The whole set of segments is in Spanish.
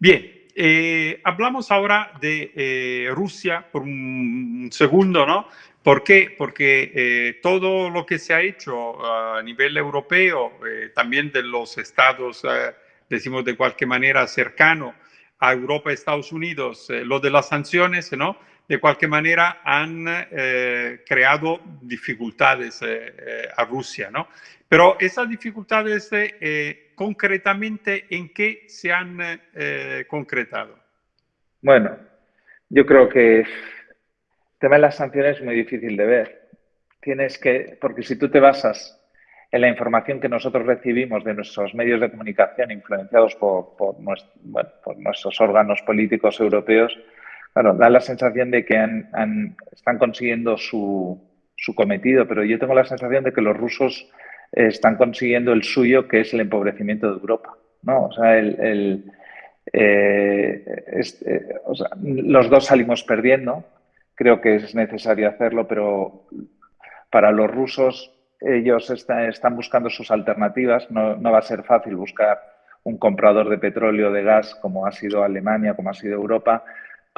Bien, eh, hablamos ahora de eh, Rusia por un segundo, ¿no? ¿Por qué? Porque eh, todo lo que se ha hecho a nivel europeo, también de los estados, decimos de cualquier manera, cercano a Europa y Estados Unidos, lo de las sanciones, ¿no? De cualquier manera han creado dificultades a Rusia, ¿no? Pero esas dificultades concretamente en qué se han eh, concretado? Bueno, yo creo que el tema de las sanciones es muy difícil de ver. Tienes que, porque si tú te basas en la información que nosotros recibimos de nuestros medios de comunicación influenciados por, nuestros órganos políticos europeos, claro, da la sensación de que están consiguiendo su, su cometido, pero yo tengo la sensación de que los rusos están consiguiendo el suyo, que es el empobrecimiento de Europa. los dos salimos perdiendo. Creo que es necesario hacerlo, pero para los rusos ellos están buscando sus alternativas. No, no, va a ser fácil buscar un comprador de petróleo, de gas, como ha sido Alemania, como ha sido Europa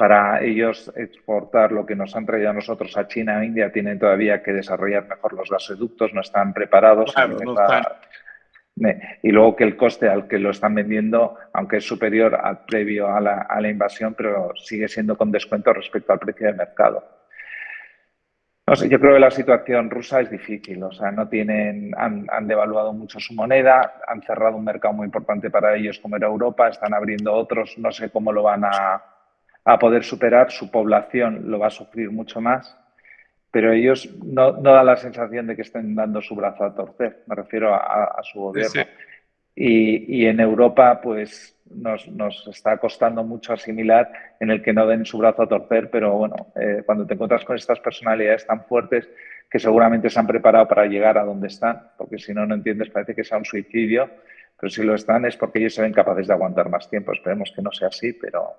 para ellos exportar lo que nos han traído a nosotros a China e India, tienen todavía que desarrollar mejor los gasoductos, no están preparados. Y luego que el coste al que lo están vendiendo, aunque es superior al previo a la, a la invasión, pero sigue siendo con descuento respecto al precio de mercado. No sé, yo creo que la situación rusa es difícil, o sea, no tienen, han, han, devaluado mucho su moneda, han cerrado un mercado muy importante para ellos como era Europa, están abriendo otros, no sé cómo lo van a, a poder superar, su población lo va a sufrir mucho más, pero ellos no, no dan la sensación de que estén dando su brazo a torcer, me refiero a, su gobierno. Y, y, en Europa, pues nos, nos, está costando mucho asimilar en el que no den su brazo a torcer, pero bueno, eh, cuando te encuentras con estas personalidades tan fuertes que seguramente se han preparado para llegar a donde están, porque si no, no entiendes, parece que sea un suicidio, pero si lo están es porque ellos se ven capaces de aguantar más tiempo. Esperemos que no sea así, pero